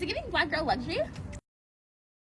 Is it giving black girl luxury?